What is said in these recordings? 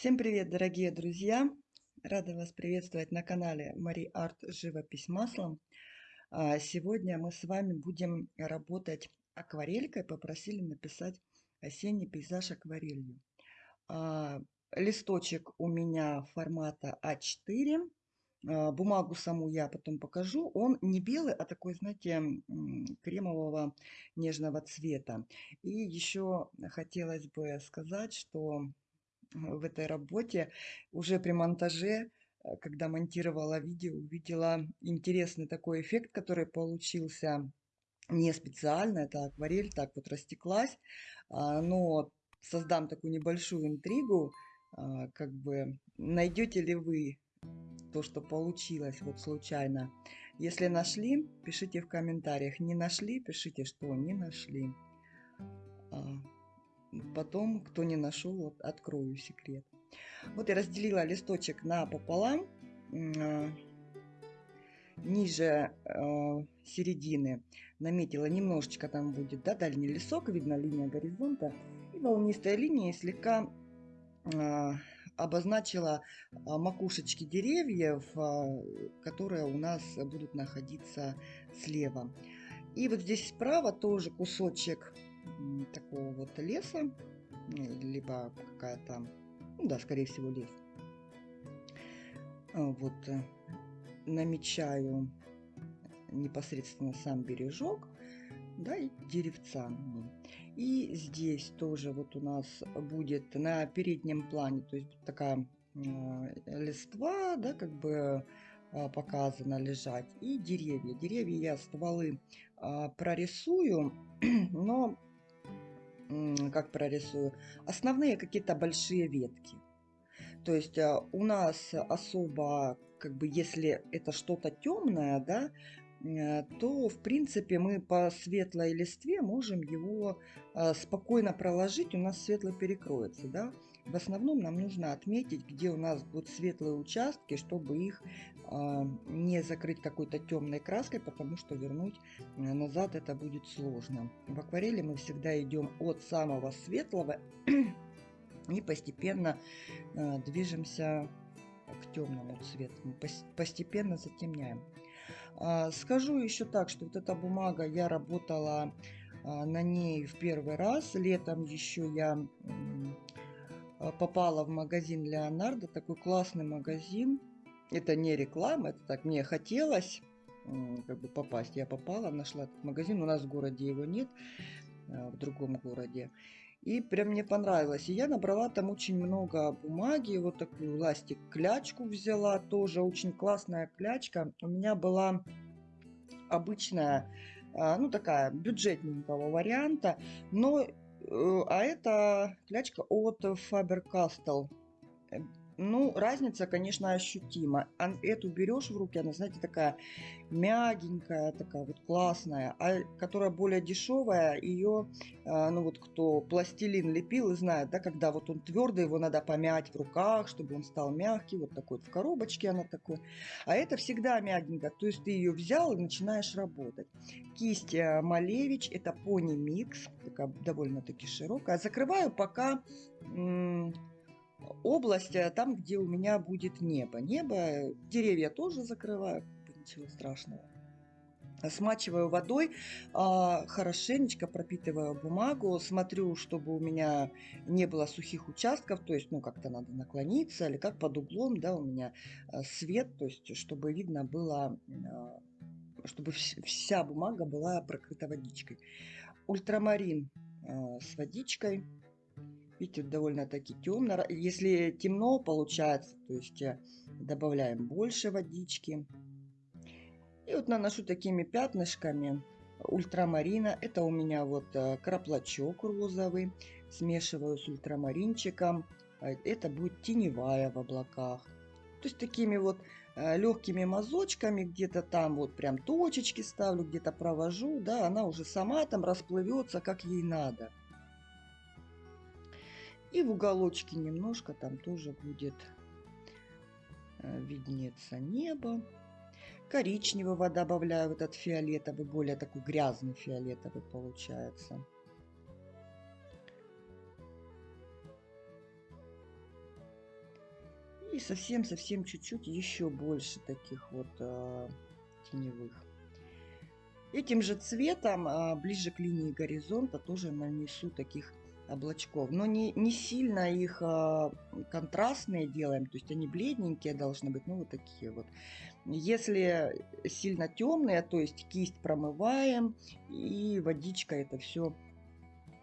Всем привет, дорогие друзья! Рада вас приветствовать на канале Мари Арт Живопись маслом. А, сегодня мы с вами будем работать акварелькой. Попросили написать осенний пейзаж акварелью. А, листочек у меня формата А4. А, бумагу саму я потом покажу. Он не белый, а такой, знаете, кремового нежного цвета. И еще хотелось бы сказать, что в этой работе уже при монтаже, э, когда монтировала видео, увидела интересный такой эффект, который получился не специально, это акварель так вот растеклась, а, но создам такую небольшую интригу, а, как бы найдете ли вы то, что получилось вот случайно. Если нашли, пишите в комментариях. Не нашли, пишите, что не нашли. Потом, кто не нашел, открою секрет. Вот я разделила листочек на пополам. А, ниже э, середины наметила немножечко там будет да, дальний лесок, видно линия горизонта. И волнистая линия слегка э, обозначила макушечки деревьев, которые у нас будут находиться слева. И вот здесь справа тоже кусочек такого вот леса, либо какая-то, ну да, скорее всего лес. А, вот э, намечаю непосредственно сам бережок, да, и деревца. И здесь тоже вот у нас будет на переднем плане, то есть такая э, листва, да, как бы э, показано лежать, и деревья. Деревья я стволы э, прорисую, но как прорисую? Основные какие-то большие ветки. То есть э, у нас особо, как бы, если это что-то темное, да, э, то, в принципе, мы по светлой листве можем его э, спокойно проложить, у нас светло перекроется, да. В основном нам нужно отметить, где у нас будут светлые участки, чтобы их не закрыть какой-то темной краской, потому что вернуть назад это будет сложно. В акварели мы всегда идем от самого светлого и постепенно э, движемся к темному цвету. Постепенно затемняем. А, скажу еще так, что вот эта бумага, я работала а, на ней в первый раз. Летом еще я попала в магазин Леонардо, такой классный магазин. Это не реклама, это так мне хотелось как бы попасть. Я попала, нашла этот магазин. У нас в городе его нет, а, в другом городе. И прям мне понравилось. И я набрала там очень много бумаги. Вот такую ластик клячку взяла. Тоже очень классная клячка. У меня была обычная, а, ну такая бюджетненького варианта. Но, э, а это клячка от Faber-Castell ну, разница, конечно, ощутима. Эту берешь в руки, она, знаете, такая мягенькая, такая вот классная. А которая более дешевая, ее, а, ну вот кто пластилин лепил и знает, да, когда вот он твердый, его надо помять в руках, чтобы он стал мягкий. Вот такой вот в коробочке она такой. А это всегда мягенько. То есть ты ее взял и начинаешь работать. Кисть э, Малевич, это пони микс, такая довольно-таки широкая. Закрываю пока область э, там, где у меня будет небо. Небо, деревья тоже закрываю, ничего страшного. Смачиваю водой, а, хорошенечко пропитываю бумагу, смотрю, чтобы у меня не было сухих участков, то есть, ну, как-то надо наклониться, или как под углом, да, у меня э, свет, то есть, чтобы видно было, э, чтобы вся бумага была прокрыта водичкой. Ультрамарин с водичкой Видите, довольно-таки темно. Если темно получается, то есть э, добавляем больше водички. И вот наношу такими пятнышками ультрамарина. Это у меня вот э, краплачок розовый. Смешиваю с ультрамаринчиком. А это будет теневая в облаках. То есть такими вот э, легкими мазочками, где-то там вот прям точечки ставлю, где-то провожу, да, она уже сама там расплывется, как ей надо. И в уголочке немножко там тоже будет э, виднеться небо. Коричневого добавляю, вот этот фиолетовый, более такой грязный фиолетовый получается. И совсем-совсем чуть-чуть еще больше таких вот э, теневых. Этим же цветом э, ближе к линии горизонта тоже нанесу таких облачков. Но не, не сильно их э, контрастные делаем, то есть они бледненькие должны быть, ну вот такие вот. Если сильно темные, то есть кисть промываем и водичкой это все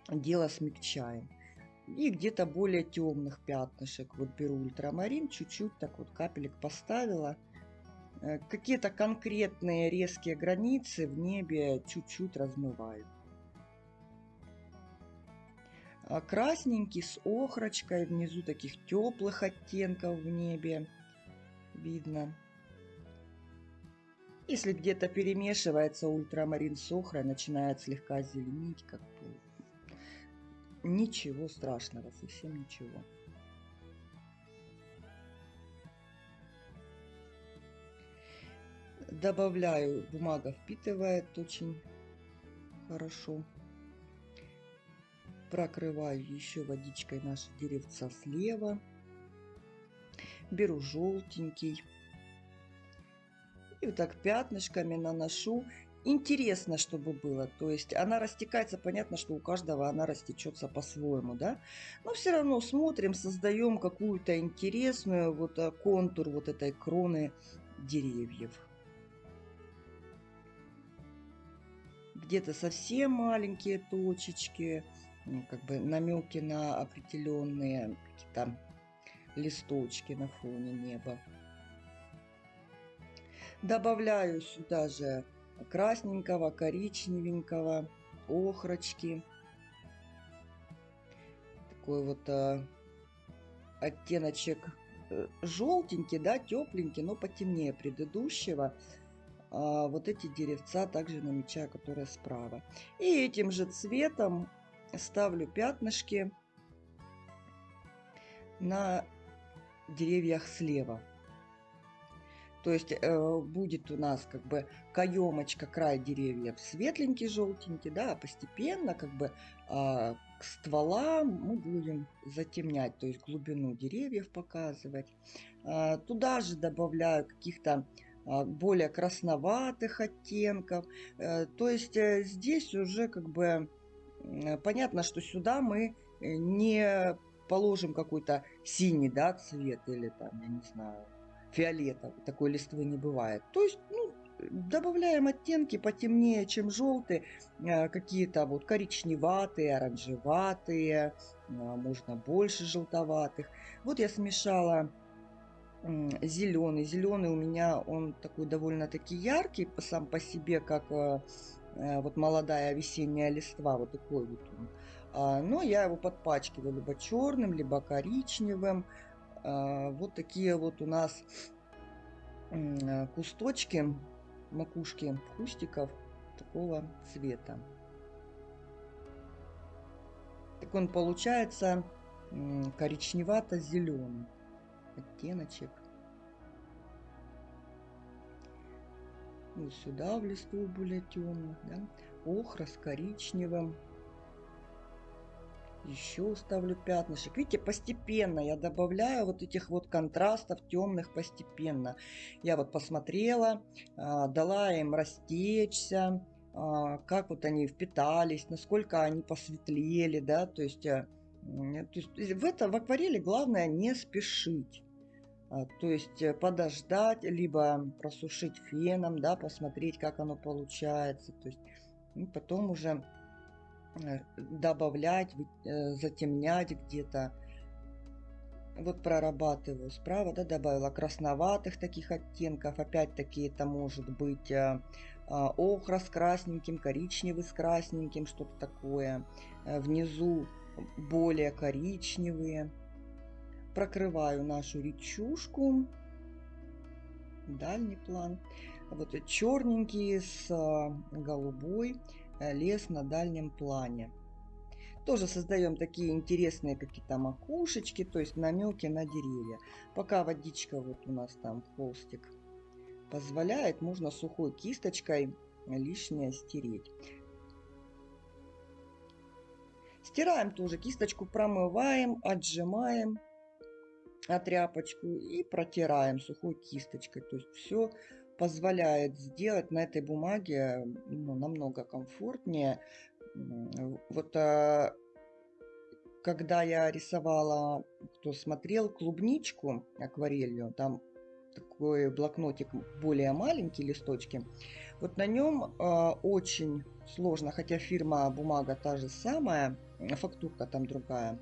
дело смягчаем. И где-то более темных пятнышек. Вот беру ультрамарин, чуть-чуть так вот капелек поставила. Э, какие-то конкретные резкие границы в небе чуть-чуть размываю. А красненький с охрочкой, внизу таких теплых оттенков в небе видно. Если где-то перемешивается ультрамарин с охрой, начинает слегка зеленить, как бы Ничего страшного, совсем ничего. Добавляю, бумага впитывает очень хорошо. Прокрываю еще водичкой наши деревца слева. Беру желтенький. И вот так пятнышками наношу интересно, чтобы было. То есть она растекается, понятно, что у каждого она растечется по-своему, да. Но все равно смотрим, создаем какую-то интересную вот э, контур вот этой кроны деревьев. Где-то совсем маленькие точечки, как бы намеки на определенные какие-то листочки на фоне неба. Добавляю сюда же красненького, коричневенького, охрочки. Такой вот э, оттеночек э, желтенький, да, тепленький, но потемнее предыдущего. А вот эти деревца также намечаю, которые справа. И этим же цветом ставлю пятнышки на деревьях слева. То есть э, будет у нас как бы каемочка, край деревьев светленький, желтенький, да, а постепенно как бы э, к стволам мы будем затемнять, то есть глубину деревьев показывать. Э, туда же добавляю каких-то э, более красноватых оттенков. Э, то есть э, здесь уже как бы понятно, что сюда мы не положим какой-то синий да, цвет или там, я не знаю, фиолетовый, такой листвы не бывает. То есть, ну, добавляем оттенки потемнее, чем желтые, э, какие-то вот коричневатые, оранжеватые, э, можно больше желтоватых. Вот я смешала зеленый. Зеленый у меня он такой довольно-таки яркий сам по себе, как э, вот молодая весенняя листва, вот такой вот он. А, но я его подпачкиваю либо черным, либо коричневым. А, вот такие вот у нас а, кусточки, макушки кустиков такого цвета. Так он получается коричневато-зеленый оттеночек. Вот сюда в листву более темных, да? Охра с коричневым еще ставлю пятнышек. Видите, постепенно я добавляю вот этих вот контрастов темных постепенно. Я вот посмотрела, а, дала им растечься, а, как вот они впитались, насколько они посветлели, да, то есть, э, то есть в, это, в акварели главное не спешить. А, то есть э, подождать, либо просушить феном, да, посмотреть, как оно получается. То есть ну, потом уже Э, добавлять, э, затемнять где-то. Вот прорабатываю справа, да, добавила красноватых таких оттенков. Опять-таки это может быть э, охра с красненьким, коричневый с красненьким, что-то такое. Внизу более коричневые. Прокрываю нашу речушку. Дальний план. Вот черненький с голубой. Э, лес на дальнем плане. Тоже создаем такие интересные какие-то макушечки, то есть намеки на деревья. Пока водичка вот у нас там холстик позволяет, можно сухой кисточкой лишнее стереть. Стираем тоже, кисточку промываем, отжимаем. Тряпочку и протираем сухой кисточкой. То есть все позволяет сделать на этой бумаге ну, намного комфортнее. Вот а, когда я рисовала, кто смотрел, клубничку акварелью, там такой блокнотик более маленький, листочки, вот на нем э, очень сложно, хотя фирма бумага та же самая, фактурка там другая, э,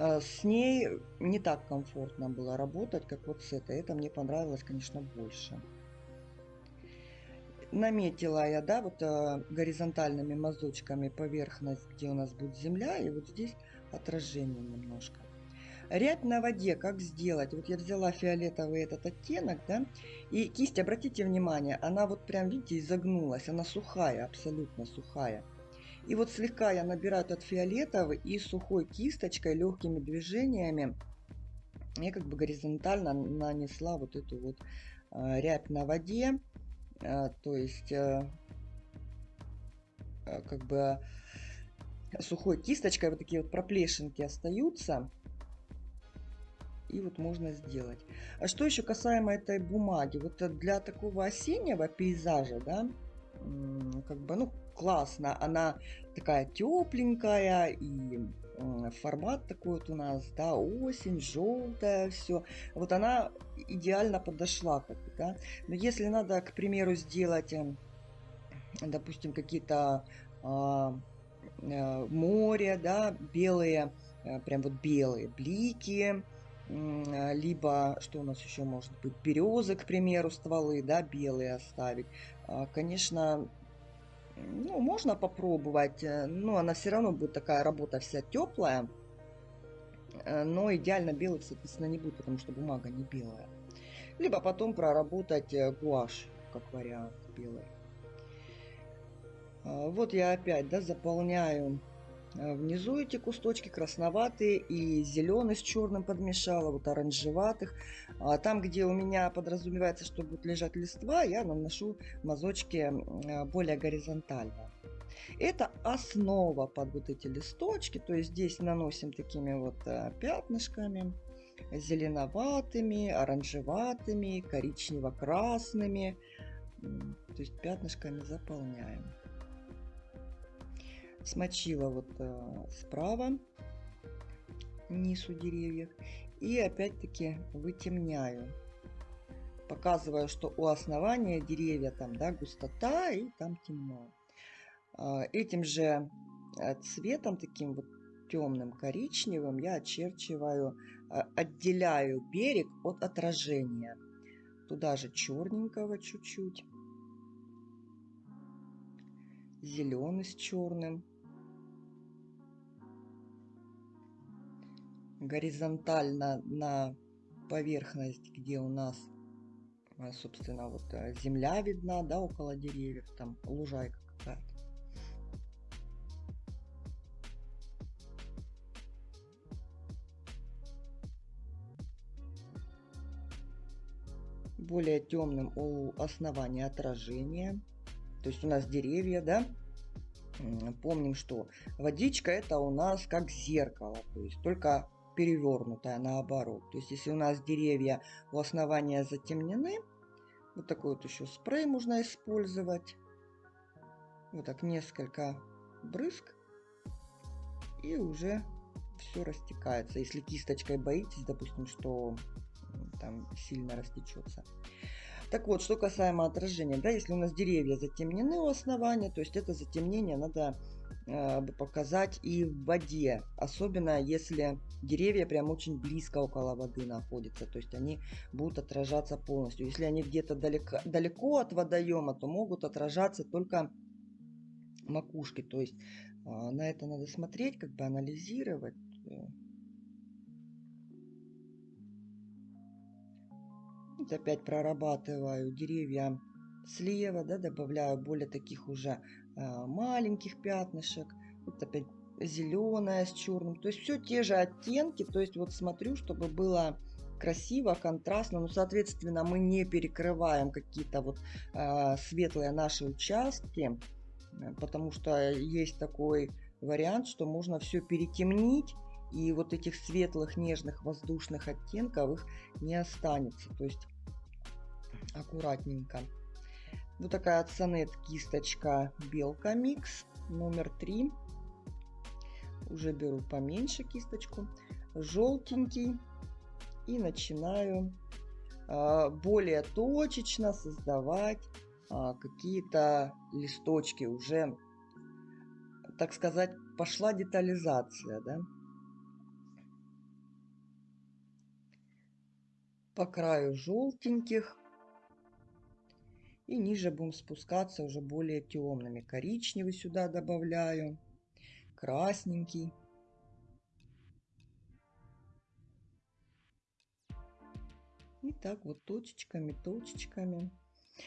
с ней не так комфортно было работать, как вот с этой. Это мне понравилось, конечно, больше. Наметила я, да, вот э, горизонтальными мазочками поверхность, где у нас будет земля, и вот здесь отражение немножко. Рябь на воде как сделать? Вот я взяла фиолетовый этот оттенок, да, и кисть, обратите внимание, она вот прям, видите, изогнулась, она сухая, абсолютно сухая. И вот слегка я набираю этот фиолетовый и сухой кисточкой, легкими движениями, я как бы горизонтально нанесла вот эту вот э, рябь на воде, э, то есть э, э, как бы сухой кисточкой вот такие вот проплешинки остаются и вот можно сделать. А что еще касаемо этой бумаги? Вот для такого осеннего пейзажа, да, как бы, ну, классно. Она такая тепленькая и формат такой вот у нас, да, осень, желтая, все. Вот она идеально подошла, как бы, да. Но если надо, к примеру, сделать, эм, допустим, какие-то а, а, море, да, белые, а, прям вот белые блики, либо, что у нас еще может быть, березы, к примеру, стволы, да, белые оставить. А, конечно, ну, можно попробовать, э, но она все равно будет такая работа вся теплая, э, но идеально белый, соответственно, не будет, потому что бумага не белая. Либо потом проработать э, гуашь, как вариант, белый. А, вот я опять, да, заполняю внизу эти кусточки красноватые и зеленый с черным подмешала, вот оранжеватых. А там, где у меня подразумевается, что будет лежать листва, я наношу мазочки э, более горизонтально. Это основа под вот эти листочки, то есть здесь наносим такими вот э, пятнышками, зеленоватыми, оранжеватыми, коричнево-красными, то есть пятнышками заполняем смочила вот э, справа низ у деревьев и опять-таки вытемняю. Показываю что у основания деревья там да густота и там темно. Э, этим же э, цветом таким вот темным коричневым я очерчиваю э, отделяю берег от отражения. Туда же черненького чуть-чуть. Зеленый с черным горизонтально на поверхность, где у нас, а, собственно, вот э, земля видна, да, около деревьев, там лужайка какая-то. более темным у основания отражения. То есть у нас деревья, да, помним, что водичка это у нас как зеркало, то есть только перевернутая наоборот. То есть если у нас деревья у основания затемнены, вот такой вот еще спрей можно использовать. Вот так несколько брызг. И уже все растекается. Если кисточкой боитесь, допустим, что там сильно растечется. Так вот, что касаемо отражения, да, если у нас деревья затемнены у основания, то есть это затемнение надо показать и в воде, особенно если деревья прям очень близко около воды находятся, то есть они будут отражаться полностью. Если они где-то далеко, далеко от водоема, то могут отражаться только макушки, то есть э, на это надо смотреть, как бы анализировать. Опять прорабатываю деревья слева, да, добавляю более таких уже э, маленьких пятнышек. Вот опять зеленая с черным. То есть все те же оттенки. То есть вот смотрю, чтобы было красиво, контрастно. Ну, соответственно, мы не перекрываем какие-то вот э, светлые наши участки, потому что есть такой вариант, что можно все перетемнить и вот этих светлых, нежных, воздушных оттенков их не останется. То есть аккуратненько. Вот такая Цанет кисточка Белка Микс номер 3. Уже беру поменьше кисточку. Желтенький. И начинаю а, более точечно создавать а, какие-то листочки. Уже, так сказать, пошла детализация, да? По краю желтеньких. И ниже будем спускаться уже более темными. Коричневый сюда добавляю. Красненький. И так вот точечками, точечками.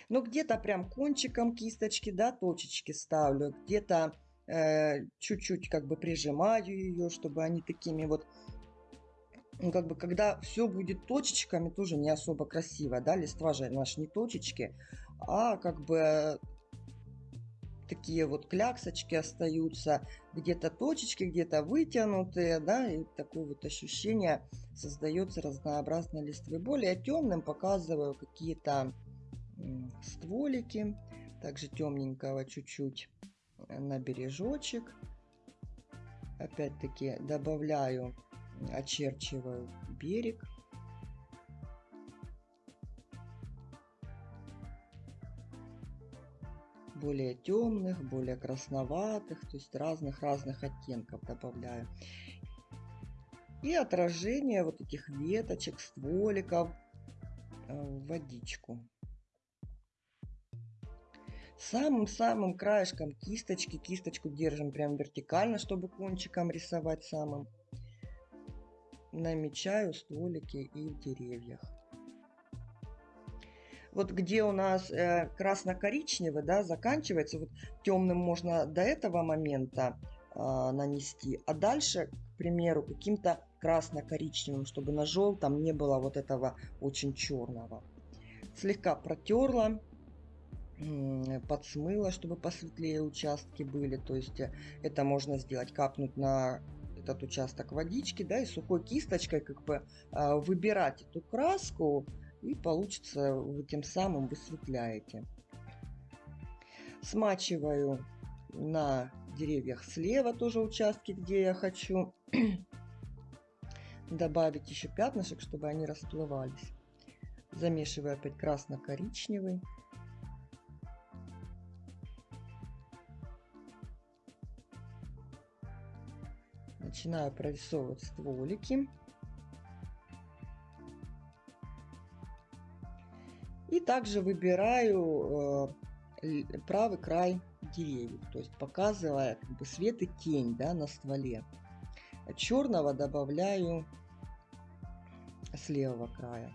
Но где-то прям кончиком кисточки, да, точечки ставлю. Где-то э, чуть-чуть э, как бы прижимаю ее, чтобы они такими вот ну, как бы, когда все будет точечками, тоже не особо красиво, да, листва же наши не точечки, а как бы такие вот кляксочки остаются, где-то точечки, где-то вытянутые, да, и такое вот ощущение создается разнообразной листвы. Более темным показываю какие-то стволики, также темненького чуть-чуть на бережочек. Опять-таки добавляю, очерчиваю берег. Более темных, более красноватых, то есть разных-разных оттенков добавляю. И отражение вот этих веточек, стволиков э, в водичку. Самым-самым краешком кисточки, кисточку держим прям вертикально, чтобы кончиком рисовать самым. Намечаю стволики и в деревьях вот где у нас э, красно-коричневый, да, заканчивается, вот темным можно до этого момента э, нанести, а дальше, к примеру, каким-то красно-коричневым, чтобы на желтом не было вот этого очень черного. Слегка протерла, подсмыла, чтобы посветлее участки были. То есть э, это можно сделать, капнуть на этот участок водички, да, и сухой кисточкой как бы э, выбирать эту краску, и получится вы тем самым высветляете. Смачиваю на деревьях слева тоже участки, где я хочу добавить еще пятнышек, чтобы они расплывались. Замешиваю опять красно-коричневый. Начинаю прорисовывать стволики. И также выбираю э, правый край деревьев, то есть показывая как бы свет и тень да, на стволе. Черного добавляю с левого края.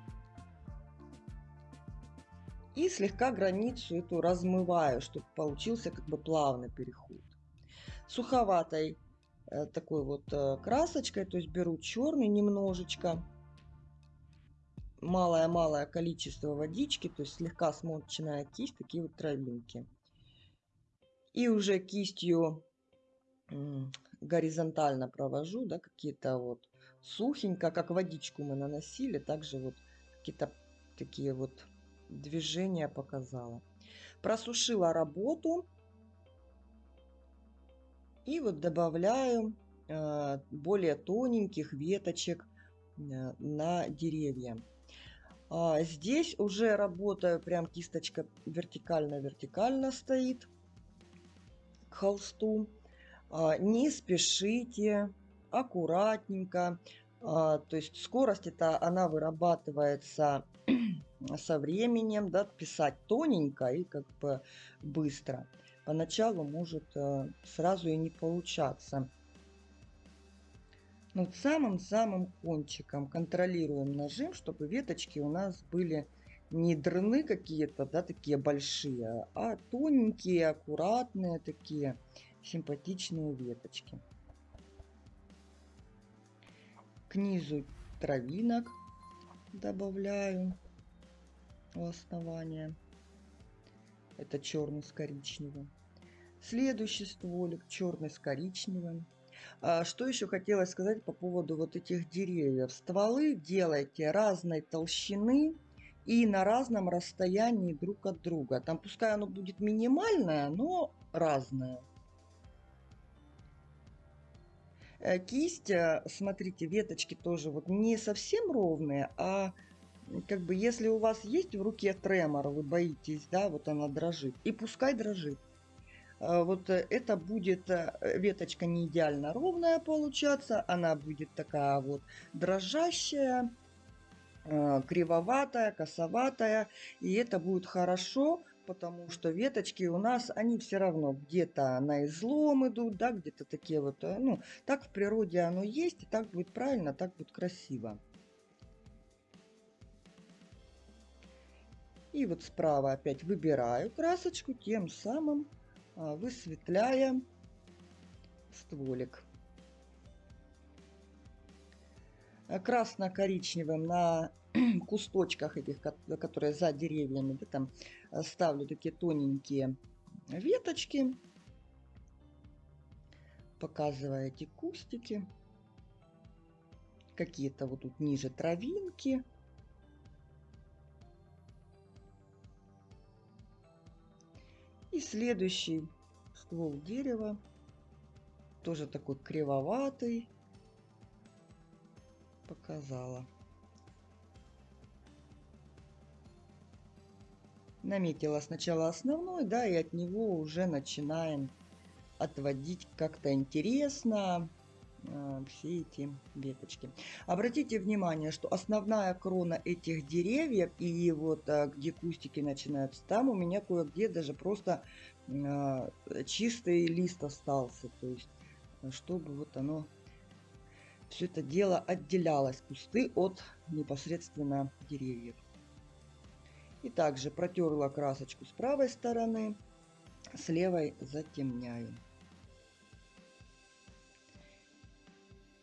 И слегка границу эту размываю, чтобы получился как бы плавный переход. Суховатой э, такой вот э, красочкой, то есть беру черный немножечко, малое-малое количество водички, то есть слегка смоченная кисть, такие вот травинки. И уже кистью горизонтально провожу, да, какие-то вот сухенько, как водичку мы наносили, также вот какие-то такие вот движения показала. Просушила работу. И вот добавляю э, более тоненьких веточек э, на деревья. А здесь уже работаю, прям кисточка вертикально-вертикально стоит к холсту. А, не спешите, аккуратненько. А, то есть скорость это она вырабатывается со временем, да, писать тоненько и как бы быстро. Поначалу может э, сразу и не получаться. Над самым-самым кончиком контролируем нажим, чтобы веточки у нас были не дрны какие-то, да, такие большие, а тоненькие, аккуратные такие симпатичные веточки. К низу травинок добавляю у основания. Это черный с коричневым. Следующий стволик черный с коричневым. А, что еще хотелось сказать по поводу вот этих деревьев. Стволы делайте разной толщины и на разном расстоянии друг от друга. Там пускай оно будет минимальное, но разное. Э, кисть, э, смотрите, веточки тоже вот не совсем ровные, а как бы если у вас есть в руке тремор, вы боитесь, да, вот она дрожит, и пускай дрожит. Э, вот это будет веточка не идеально ровная получаться, она будет такая вот дрожащая, кривоватая, косоватая, и это будет хорошо, потому что веточки у нас, они все равно где-то на излом идут, да, где-то такие вот, э, ну, так в природе оно есть, и так будет правильно, так будет красиво. И вот справа опять выбираю красочку, тем самым а, высветляя стволик. Красно-коричневым на кусточках этих, которые за деревьями, да, там э, ставлю такие тоненькие веточки, показывая эти кустики. Какие-то вот тут ниже травинки. И следующий ствол дерева, тоже такой кривоватый, показала. наметила сначала основной, да, и от него уже начинаем отводить как-то интересно все эти веточки. Обратите внимание, что основная крона этих деревьев и вот э, где кустики начинаются, там у меня кое-где даже просто э, чистый лист остался. То есть, чтобы вот оно все это дело отделялось, кусты от непосредственно деревьев. И также протерла красочку с правой стороны, с левой затемняю.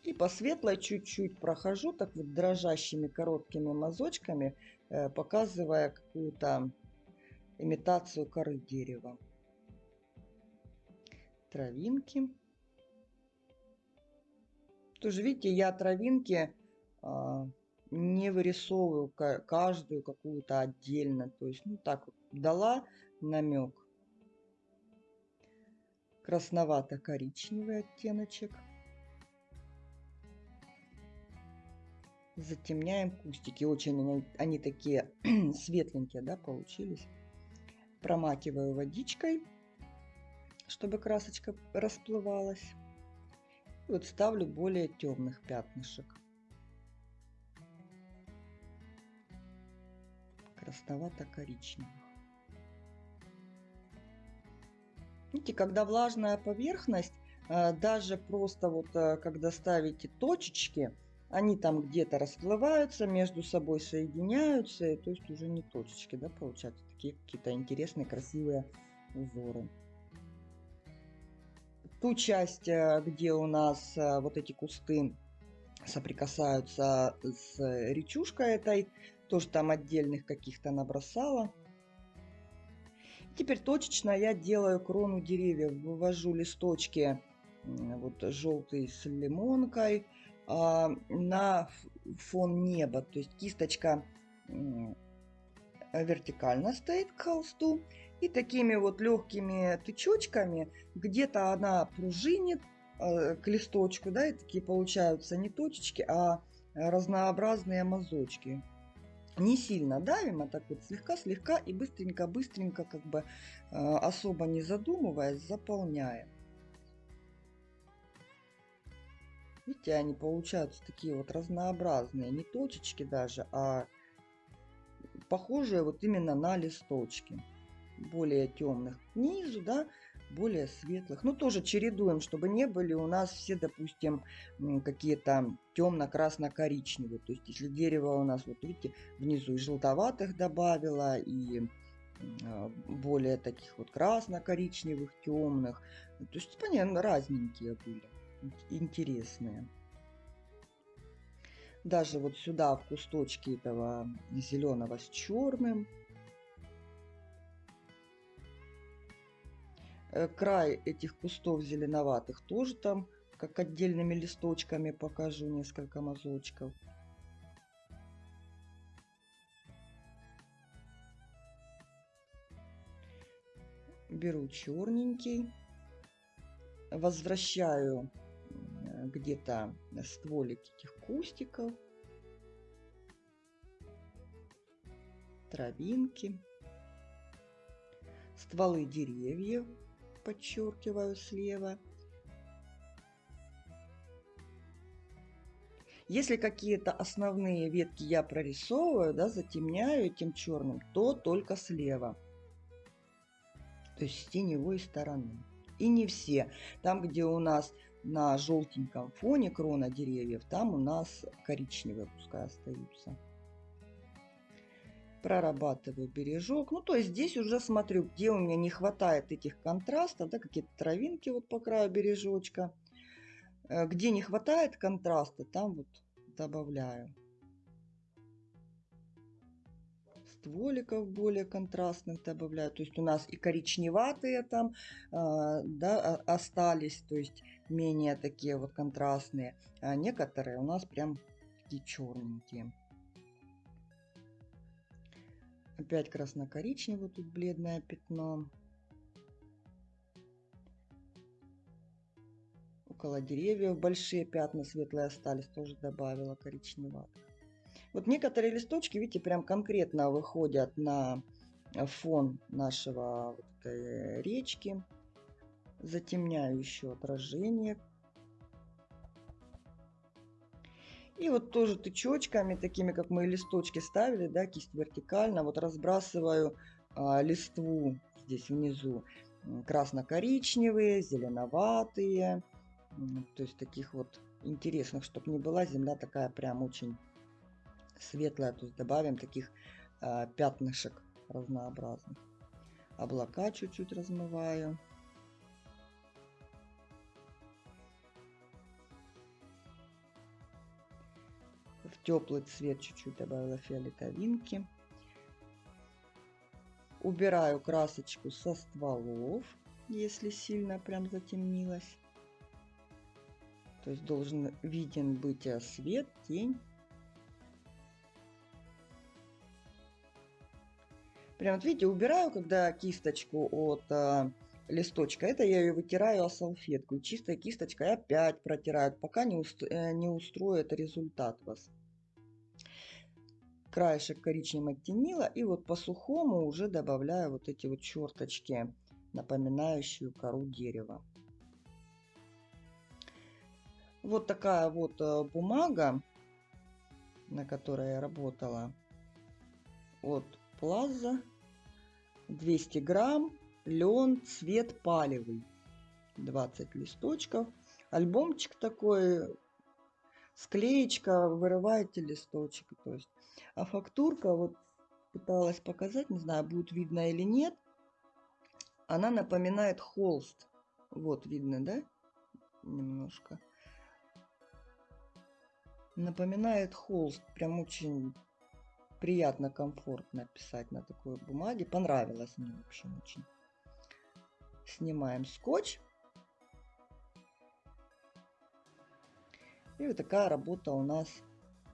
И по светлой чуть-чуть прохожу, так вот дрожащими короткими мазочками, э, показывая какую-то имитацию коры дерева. Травинки. Тоже видите, я травинки а, не вырисовываю каждую какую-то отдельно. То есть, ну так дала намек. Красновато-коричневый оттеночек. Затемняем кустики. Очень они, они такие светленькие, да, получились. Промакиваю водичкой, чтобы красочка расплывалась. И вот ставлю более темных пятнышек. красновато-коричневых. Видите, когда влажная поверхность, э, даже просто вот э, когда ставите точечки, они там где-то расплываются, между собой соединяются, то есть уже не точечки, да, получаются такие какие-то интересные, красивые узоры. Ту часть, э, где у нас вот эти кусты соприкасаются с речушкой этой, тоже там отдельных каких-то набросала. Теперь точечно я делаю крону деревьев. Вывожу листочки вот желтый с лимонкой на фон неба. То есть кисточка вертикально стоит к холсту. И такими вот легкими тычочками где-то она пружинит э, к листочку. Да, и такие получаются не точечки, а разнообразные мазочки не сильно давим, а так вот слегка-слегка и быстренько-быстренько, как бы э, особо не задумываясь, заполняем. Видите, они получаются такие вот разнообразные, не точечки даже, а похожие вот именно на листочки. Более темных к низу, да, более светлых. Ну, тоже чередуем, чтобы не были у нас все, допустим, какие-то темно-красно-коричневые. То есть, если дерево у нас, вот видите, внизу и желтоватых добавила, и а, более таких вот красно-коричневых, темных. То есть, понятно, разненькие были, интересные. Даже вот сюда в кусточки этого зеленого с черным Э, край этих кустов зеленоватых тоже там как отдельными листочками покажу несколько мазочков. Беру черненький, возвращаю где-то стволик этих кустиков, травинки, стволы деревьев подчеркиваю слева. Если какие-то основные ветки я прорисовываю, да, затемняю этим черным, то только слева. То есть с теневой стороны. И не все. Там, где у нас на желтеньком фоне крона деревьев, там у нас коричневые пускай остаются. Прорабатываю бережок. Ну, то есть здесь уже смотрю, где у меня не хватает этих контрастов, да, какие-то травинки вот по краю бережочка. Э, где не хватает контраста, там вот добавляю. Стволиков более контрастных добавляю. То есть у нас и коричневатые там э, да, остались, то есть менее такие вот контрастные. А некоторые у нас прям такие черненькие. Опять красно-коричневое тут бледное пятно. Около деревьев большие пятна светлые остались, тоже добавила коричневатых. Вот некоторые листочки, видите, прям конкретно выходят на фон нашего вот речки. Затемняю еще отражение. И вот тоже тычочками, такими, как мы листочки ставили, да, кисть вертикально, вот разбрасываю а, листву здесь внизу. Красно-коричневые, зеленоватые. То есть таких вот интересных, чтобы не была земля такая прям очень светлая, то есть добавим таких э, пятнышек разнообразных. Облака чуть-чуть размываю. В теплый цвет чуть-чуть добавила фиолетовинки. Убираю красочку со стволов, если сильно прям затемнилось. То есть должен виден быть э, свет, тень Прям вот видите, убираю, когда кисточку от а, листочка, это я ее вытираю о салфетку. И чистая кисточка и опять протираю, пока не, уст, э, не устроит результат вас. Краешек коричневым оттенила. И вот по сухому уже добавляю вот эти вот черточки, напоминающие кору дерева. Вот такая вот э, бумага, на которой я работала. Вот Плаза. 200 грамм. Лен, цвет палевый. 20 листочков. Альбомчик такой. Склеечка, вырываете листочек. То есть. А фактурка, вот пыталась показать, не знаю, будет видно или нет. Она напоминает холст. Вот видно, да? Немножко. Напоминает холст. Прям очень приятно, комфортно писать на такой бумаге. Понравилось мне, в общем, очень. Снимаем скотч. И вот такая работа у нас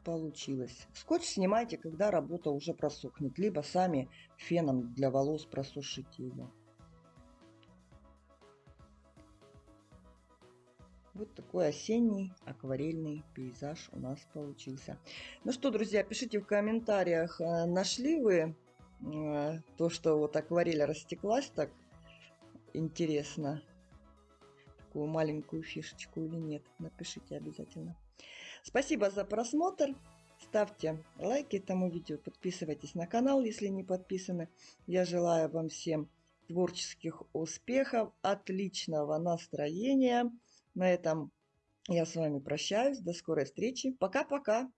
получилась. Скотч снимайте, когда работа уже просохнет, либо сами феном для волос просушите ее. Вот такой осенний акварельный пейзаж у нас получился. Ну что, друзья, пишите в комментариях, э, нашли вы э, то, что вот акварель растеклась так интересно. Такую маленькую фишечку или нет. Напишите обязательно. Спасибо за просмотр. Ставьте лайки этому видео, подписывайтесь на канал, если не подписаны. Я желаю вам всем творческих успехов, отличного настроения. На этом я с вами прощаюсь. До скорой встречи. Пока-пока.